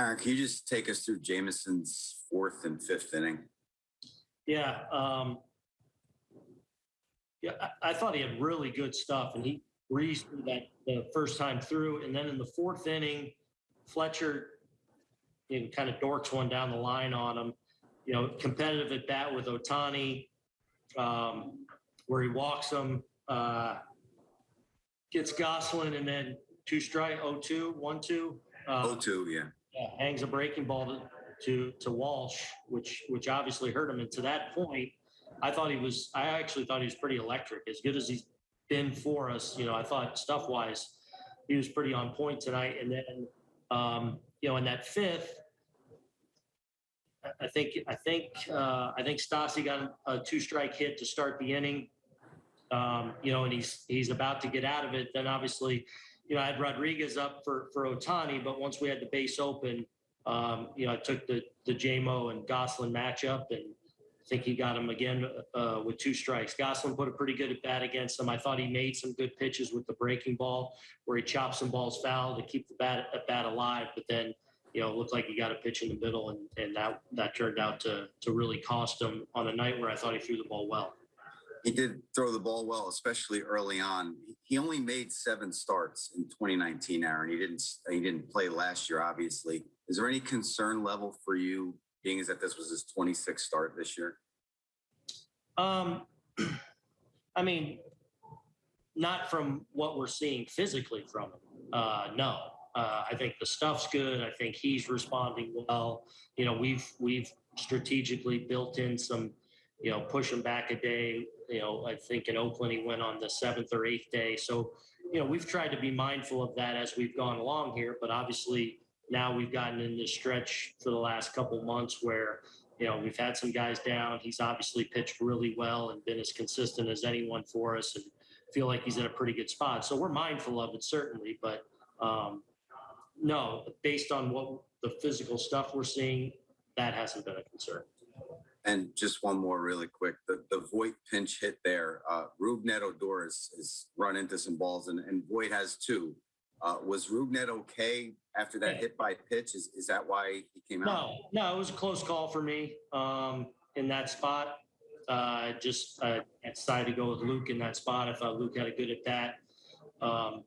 Aaron, can you just take us through Jameson's fourth and fifth inning? Yeah, um, yeah, I, I thought he had really good stuff and he breezed through that the first time through. And then in the fourth inning, Fletcher, you know, kind of dorks one down the line on him. You know, competitive at bat with Ohtani, um, where he walks him, uh, gets Gosselin and then two strike, 0-2, 1-2. uh, Oh, two, yeah. Yeah, hangs a breaking ball to, to, to Walsh, which, which obviously hurt him. And to that point, I thought he was, I actually thought he was pretty electric, as good as he's been for us. You know, I thought stuff wise, he was pretty on point tonight. And then, um, you know, in that fifth, I- think, I think, uh, I think Stassi got a two strike hit to start the inning. Um, you know, and he's, he's about to get out of it. Then obviously, you know, I had Rodriguez up for, for Ohtani, but once we had the base open, um, you know, I took the, the JMO and Gosselin matchup and I think he got him again, uh, with two strikes. Gosselin put a pretty good at bat against him. I thought he made some good pitches with the breaking ball where he chopped some balls foul to keep the bat, at bat alive, but then, you know, it looked like he got a pitch in the middle and, and that, that turned out to, to really cost him on a night where I thought he threw the ball well. He did throw the ball well, especially early on. He only made seven starts in 2019, Aaron. He didn't, he didn't play last year, obviously. Is there any concern level for you, being as that this was his 26th start this year? Um, I mean, not from what we're seeing physically from him. Uh, no, uh, I think the stuff's good. I think he's responding well. You know, we've we've strategically built in some, you know, push him back a day. You know, I think in Oakland he went on the seventh or eighth day. So, you know, we've tried to be mindful of that as we've gone along here. But obviously, now we've gotten in this stretch for the last couple months where you know, we've had some guys down. He's obviously pitched really well and been as consistent as anyone for us and feel like he's in a pretty good spot. So we're mindful of it certainly, but um, no, based on what the physical stuff we're seeing, that hasn't been a concern. And just one more really quick, the, the Voit pinch hit there, uh, Rougned Odor has, has run into some balls and, and Voit has two. Uh, was Rubnet okay after that Yeah. hit by pitch? Is, is that why he came out? No, no, it was a close call for me um, in that spot. Uh, just uh, decided to go with Luke in that spot. I thought Luke had a good at that. Um,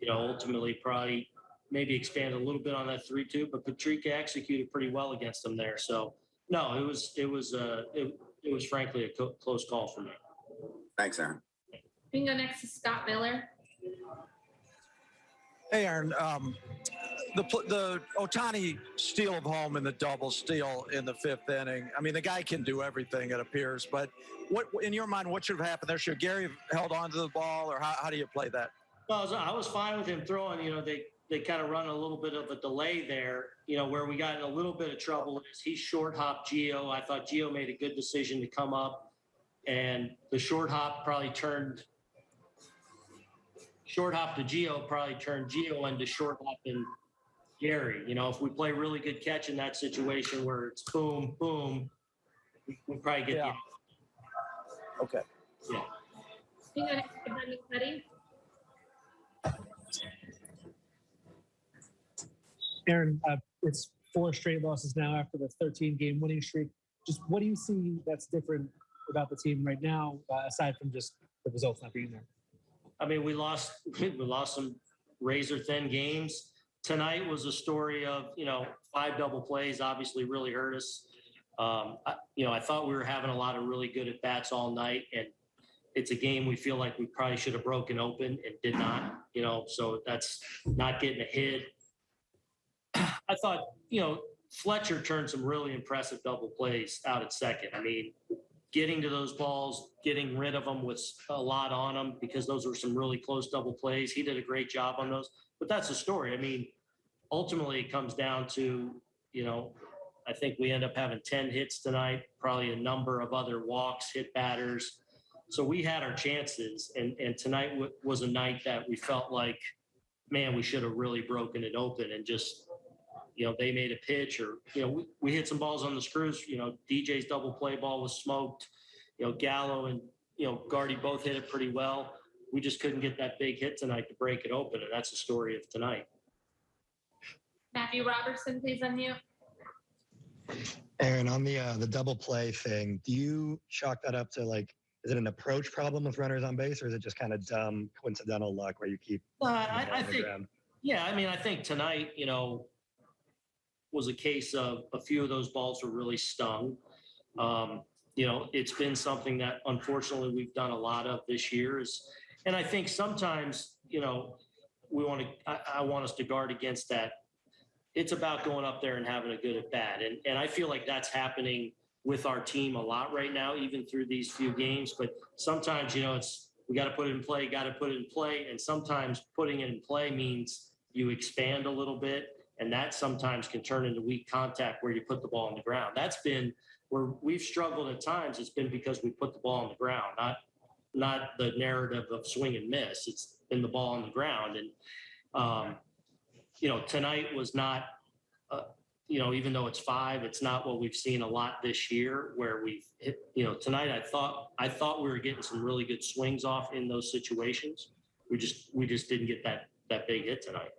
you know, ultimately probably maybe expand a little bit on that three-two, but Patrica executed pretty well against them there. So no, it was it was uh, it, it was frankly a co- close call for me. Thanks, Aaron. We can go next to Scott Miller. Hey, Aaron, um, the, pl- the Ohtani steal of home and the double steal in the fifth inning. I mean, the guy can do everything, it appears. But what, in your mind, what should have happened there? Should Gary have held on to the ball, or how, how do you play that? Well, I was, I was fine with him throwing. You know, they they kind of run a little bit of a delay there. You know, where we got in a little bit of trouble is he short hopped Gio. I thought Gio made a good decision to come up, and the short hop probably turned short hop to Gio probably turned Gio into short hop and Gary. You know, if we play really good catch in that situation where it's boom boom, we we probably get Yeah. Okay. the yeah. We can go next to Brendan Kuty. Aaron, uh, it's four straight losses now after the 13 game winning streak. Just what do you see that's different about the team right now, uh, aside from just the results not being there? I mean, we lost we lost some razor thin games. Tonight was a story of you know five double plays. Obviously, really hurt us. Um, I, you know, I thought we were having a lot of really good at bats all night, and it's a game we feel like we probably should have broken open and did not. You know, so that's not getting a hit. I thought you know Fletcher turned some really impressive double plays out at second. I mean, getting to those balls, getting rid of them was a lot on them because those were some really close double plays. He did a great job on those. But that's the story. I mean, ultimately it comes down to, you know, I think we end up having 10 hits tonight, probably a number of other walks, hit batters. So we had our chances. And, and tonight was a night that we felt like, man, we should have really broken it open and just, you know, they made a pitch or, you know, we, we hit some balls on the screws. You know, DJ's double play ball was smoked. You know, Gallo and, you know, Guardy both hit it pretty well. We just couldn't get that big hit tonight to break it open. And that's the story of tonight. Matthew Robertson, please unmute. Aaron, on the uh, the double play thing, do you chalk that up to like, is it an approach problem with runners on base, or is it just kind of dumb coincidental luck where you keep? Uh, I, I think, ground? yeah, I mean, I think tonight, you know, was a case of a few of those balls were really stung. Um, you know, it's been something that unfortunately we've done a lot of this year is, and I think sometimes, you know, we want to, I, I want us to guard against that. It's about going up there and having a good at bat. And, and I feel like that's happening with our team a lot right now, even through these few games. But sometimes, you know, it's, we got to put it in play, got to put it in play. And sometimes putting it in play means you expand a little bit. And that sometimes can turn into weak contact where you put the ball on the ground. That's been where we've struggled at times. It's been because we put the ball on the ground, not not the narrative of swing and miss. It's been the ball on the ground. And um, you know, tonight was not. Uh, you know, even though it's five, it's not what we've seen a lot this year. Where we've hit. You know, tonight I thought I thought we were getting some really good swings off in those situations. We just we just didn't get that that big hit tonight.